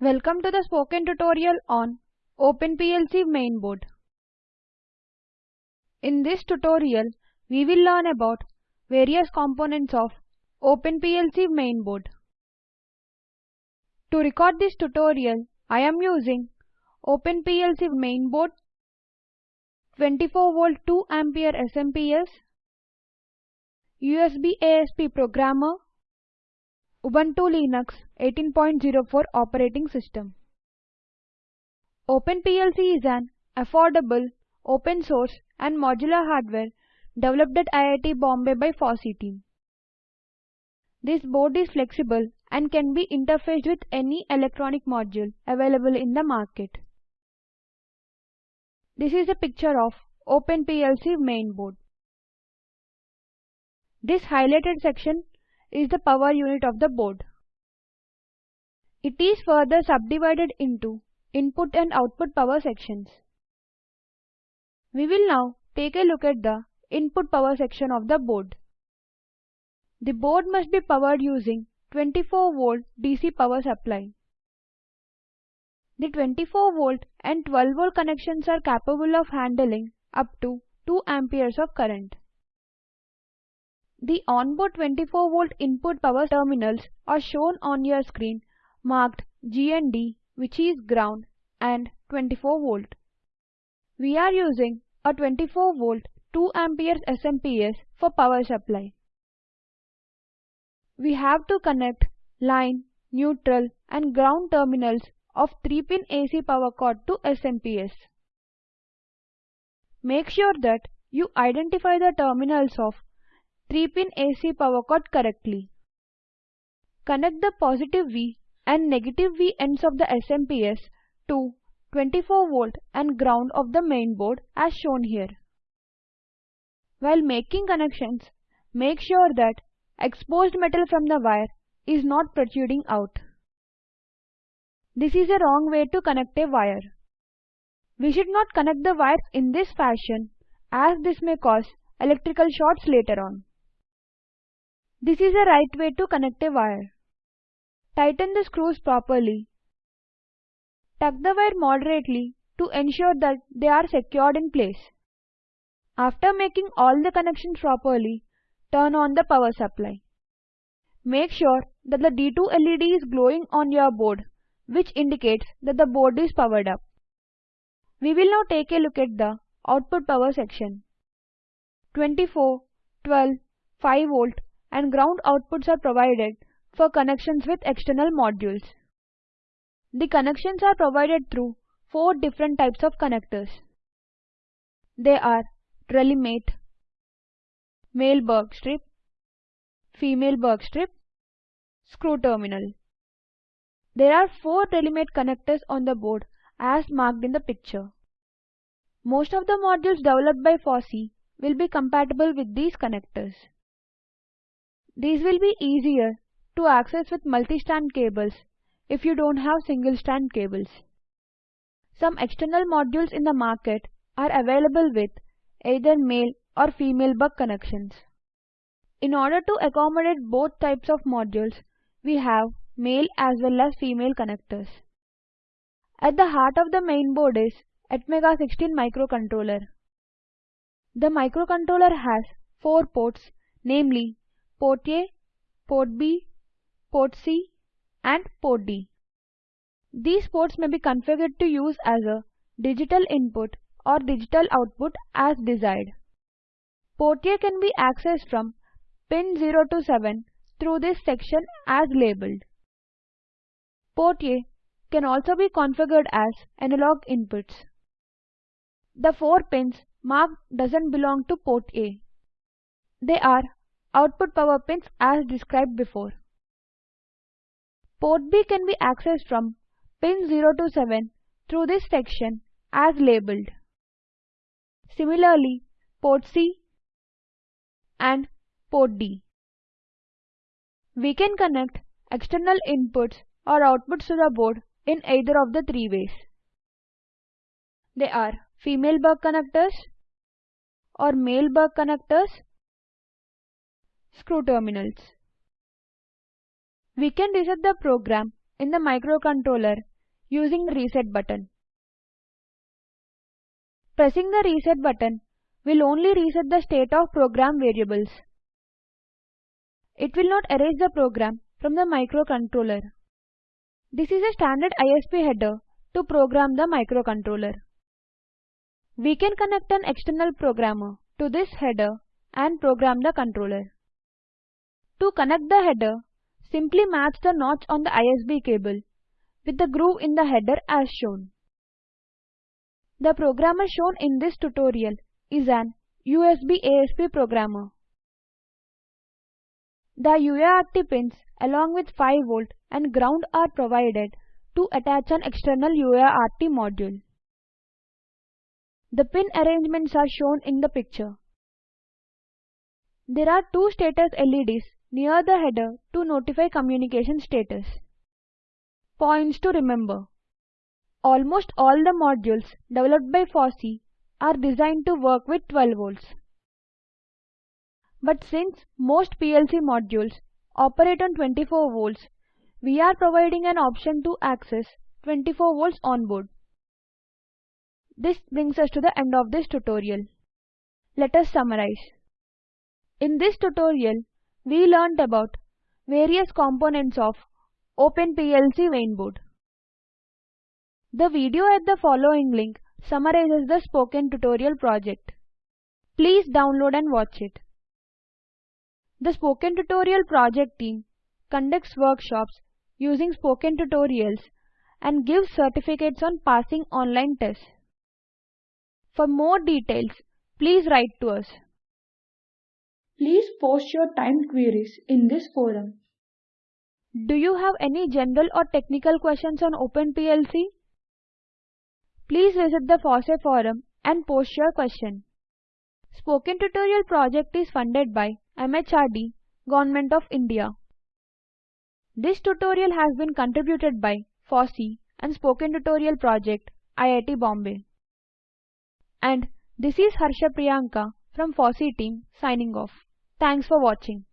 Welcome to the spoken tutorial on OpenPLC mainboard. In this tutorial, we will learn about various components of OpenPLC mainboard. To record this tutorial, I am using OpenPLC mainboard 24 volt 2 ampere SMPS, USB ASP programmer, Ubuntu Linux 18.04 operating system. OpenPLC is an affordable, open source and modular hardware developed at IIT Bombay by FOSSEE team. This board is flexible and can be interfaced with any electronic module available in the market. This is a picture of OpenPLC main board. This highlighted section is the power unit of the board. It is further subdivided into input and output power sections. We will now take a look at the input power section of the board. The board must be powered using 24 volt DC power supply. The 24 volt and 12 volt connections are capable of handling up to 2 amperes of current. The onboard 24 volt input power terminals are shown on your screen marked GND which is ground and 24 volt. We are using a 24 volt 2 amperes SMPS for power supply. We have to connect line, neutral and ground terminals of 3-pin AC power cord to SMPS. Make sure that you identify the terminals of 3-pin AC power cord correctly. Connect the positive V and negative V ends of the SMPS to 24 volt and ground of the main board as shown here. While making connections, make sure that exposed metal from the wire is not protruding out. This is a wrong way to connect a wire. We should not connect the wires in this fashion as this may cause electrical shorts later on. This is the right way to connect a wire. Tighten the screws properly. Tuck the wire moderately to ensure that they are secured in place. After making all the connections properly, turn on the power supply. Make sure that the D2 LED is glowing on your board, which indicates that the board is powered up. We will now take a look at the output power section. 24, 12, 5 volt and ground outputs are provided for connections with external modules. The connections are provided through four different types of connectors. They are Relimate, male Berg strip, female Berg strip, screw terminal. There are four Relimate connectors on the board as marked in the picture. Most of the modules developed by FOSSEE will be compatible with these connectors. These will be easier to access with multi-strand cables if you don't have single-strand cables. Some external modules in the market are available with either male or female Berg connections. In order to accommodate both types of modules, we have male as well as female connectors. At the heart of the main board is Atmega 16 microcontroller. The microcontroller has four ports, namely port A, port B, port C and port D. These ports may be configured to use as a digital input or digital output as desired. Port A can be accessed from pin 0 to 7 through this section as labeled. Port A can also be configured as analog inputs. The four pins marked doesn't belong to port A. They are output power pins as described before. Port B can be accessed from pin 0 to 7 through this section as labeled. Similarly, port C and port D. We can connect external inputs or outputs to the board in either of the three ways. They are female Berg connectors or male Berg connectors screw terminals. We can reset the program in the microcontroller using the reset button. Pressing the reset button will only reset the state of program variables. It will not erase the program from the microcontroller. This is a standard ISP header to program the microcontroller. We can connect an external programmer to this header and program the controller. To connect the header, simply match the notch on the ISP cable with the groove in the header as shown. The programmer shown in this tutorial is an USB ASP programmer. The UART pins along with 5V and ground are provided to attach an external UART module. The pin arrangements are shown in the picture. There are two status LEDs near the header to notify communication status. Points to remember. Almost all the modules developed by FOSSEE are designed to work with 12 volts. But since most PLC modules operate on 24 volts, we are providing an option to access 24 volts on board. This brings us to the end of this tutorial. Let us summarize. In this tutorial, we learnt about various components of OpenPLC mainboard. The video at the following link summarizes the spoken tutorial project. Please download and watch it. The Spoken Tutorial project team conducts workshops using spoken tutorials and gives certificates on passing online tests. For more details, please write to us. Please post your timed queries in this forum. Do you have any general or technical questions on OpenPLC? Please visit the FOSSEE forum and post your question. Spoken Tutorial project is funded by MHRD, Government of India. This tutorial has been contributed by FOSSEE and Spoken Tutorial project, IIT Bombay. And this is Harsha Priyanka from FOSSEE team signing off. Thanks for watching.